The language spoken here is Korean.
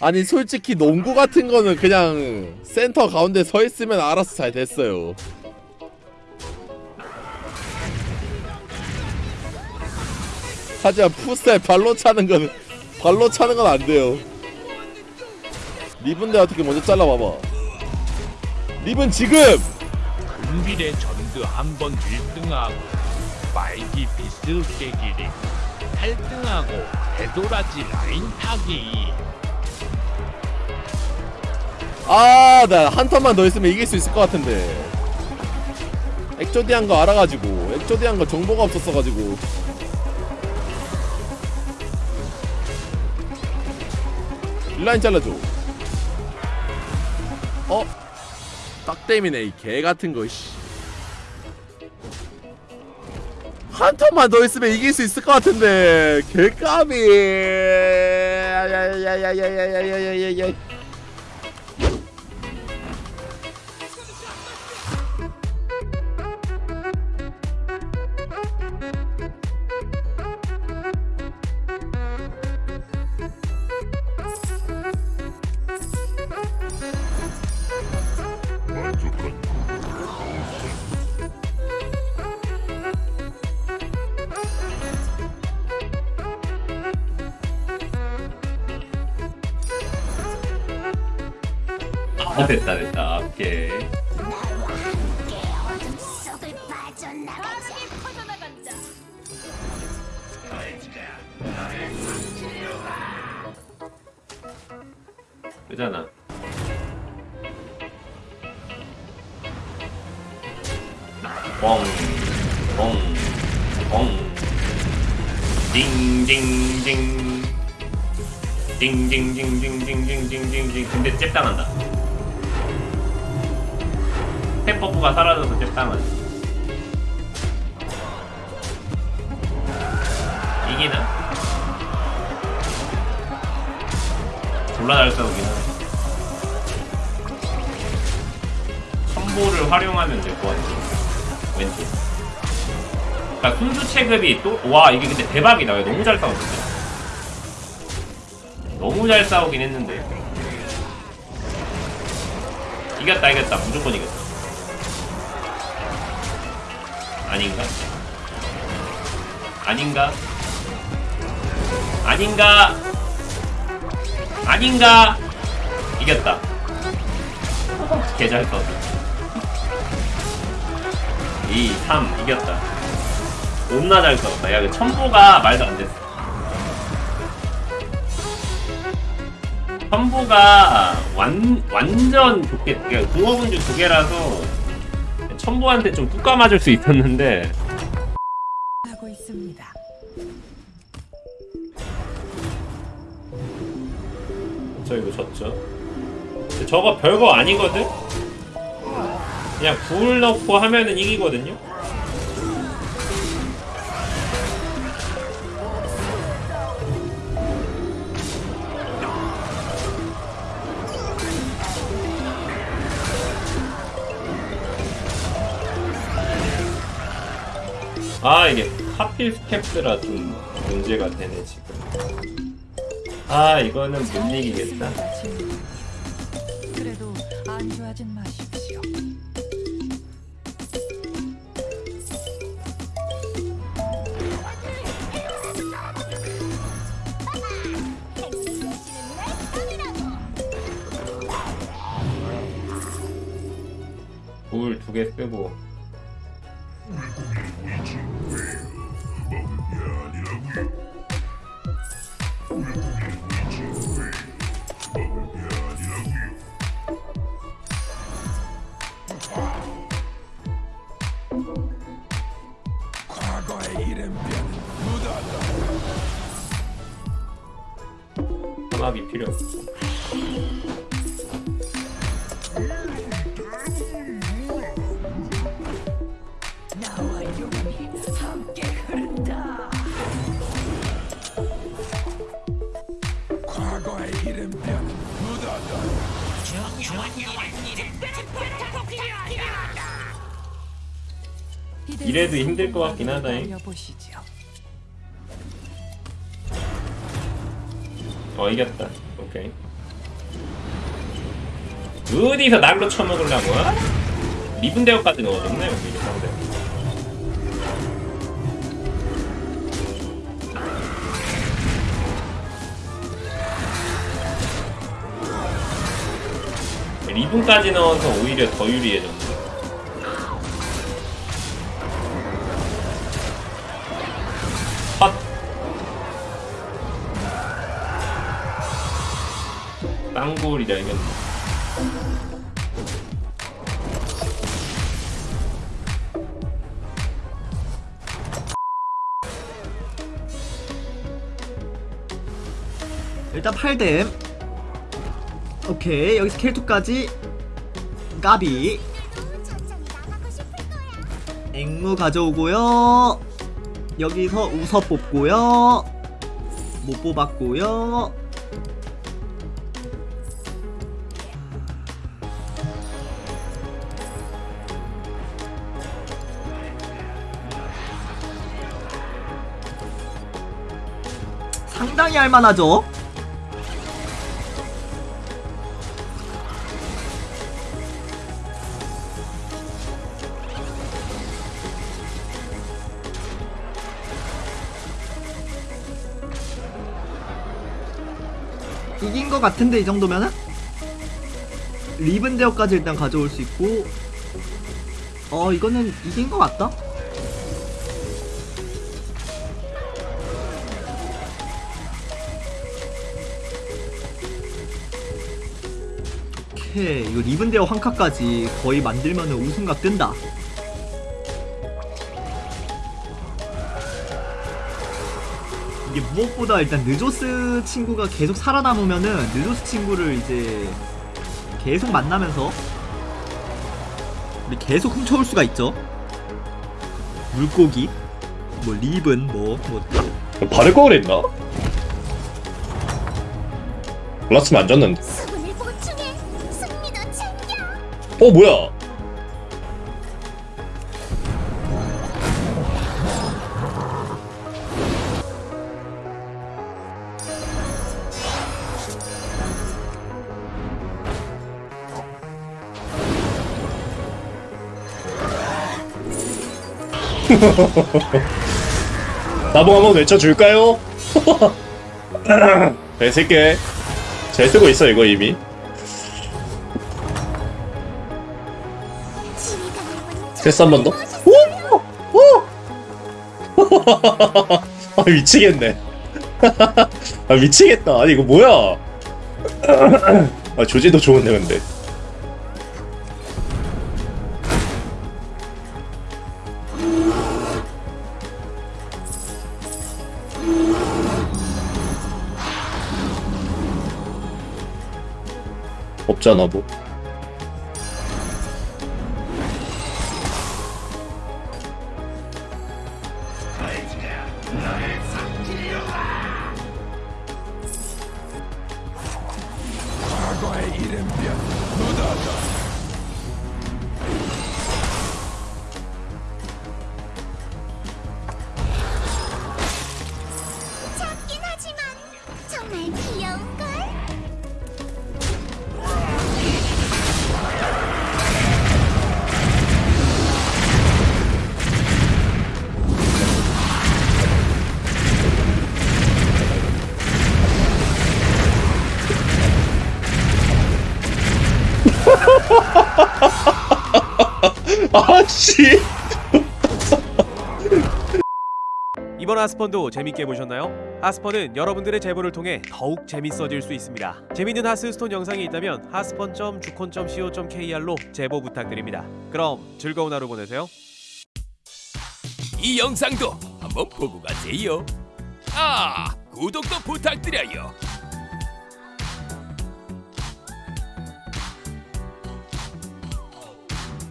아니 솔직히 농구 같은 거는 그냥 센터 가운데 서 있으면 알아서 잘 됐어요. 하지만 풋살 발로 차는 거는 발로 차는 건 안 돼요. 리븐데 어떻게 먼저 잘라봐봐. 리븐 지금 은빌의 전드 한번 1등하고 말기 비스 깨기리 8등하고 되돌아지 라인 타기 아, 나 한 턴만 더 있으면 이길 수 있을 것 같은데. 엑조디한 거 알아가지고, 엑조디한 거 정보가 없었어가지고. 일라인 잘라줘. 어? 딱땜이네, 이 개 같은 거, 씨. 한 턴만 더 있으면 이길 수 있을 것 같은데. 개까비. 야야야야야야야야야야 아 됐다 됐다. 오케이. 속을 빠져나가자. 퍼져나간다. 그잖아. 뻥 뻥뻥. 띵띵띵 띵띵띵띵띵띵띵띵 근데 잽 당한다 템버프가 사라져서 잽당하네 이기나? 졸라 잘 싸우긴 하네. 첨보를 활용하면 될 것 같아 왼쪽 그니까 순수 체급이 또 와 이게 근데 대박이다. 왜 너무 잘 싸웠는데. 너무 잘 싸우긴 했는데. 이겼다 이겼다. 무조건 이겼다 아닌가? 아닌가? 아닌가? 아닌가? 이겼다 개잘 썼다 2, 3 이겼다 존나 잘 싸웠다 야 그 첨보가 말도 안 됐어 첨보가 완, 완전 좋게 그러니까 궁어군주 두 개라서 첨보한테 좀 뚜까 맞을 수 있었는데 하고 있습니다. 저 이거 졌죠 저거 별거 아니거든? 그냥 불 넣고 하면은 이기거든요? 아 이게 하필 스텝스라 좀 문제가 되네 지금. 아 이거는 못 이기겠다. 그래도 안주하진 마십시오. 불두개 쓰고 음악이 필요 없어 이래도 힘들 것 같긴 하다잉. 어 이겼다. 오케이. 어디서 날로 쳐먹으려고? 미분대역까지 넣어줬네 우리 상대 리분까지 넣어서 오히려 더 유리해졌네. 땅굴이라 이겼네 일단 8댐 오케이 여기서 켈투까지. 까비. 앵무 가져오고요. 여기서 우서 뽑고요. 못 뽑았고요 상당히 할만하죠? 이긴 것 같은데 이 정도면은? 리븐 대어까지 일단 가져올 수 있고. 어 이거는 이긴 것 같다 오케이 이거 리븐 대어 황카까지 거의 만들면은 우승각 뜬다 이게 무엇보다 일단 느조스 친구가 계속 살아남으면은 느조스 친구를 이제 계속 만나면서 우리 계속 훔쳐올 수가 있죠. 물고기, 뭐 립은 뭐뭐 바를 거 그랬나? 몰랐으면 안 졌는데. 어 뭐야? 나봉 한번 외쳐줄까요? 잘 쓸게 잘 쓰고 있어 이거 이미 패스 한 번 더? 오! 오! 아 미치겠네 아 미치겠다 아니 이거 뭐야 아 조지도 좋은데 근데 없잖아 뭐 과거의 하스펀도 재밌게 보셨나요? 하스펀은 여러분들의 제보를 통해 더욱 재밌어질 수 있습니다. 재밌는 하스스톤 영상이 있다면 하스펀.주콘.co.kr로 제보 부탁드립니다. 그럼 즐거운 하루 보내세요. 이 영상도 한번 보고 가세요 아 구독도 부탁드려요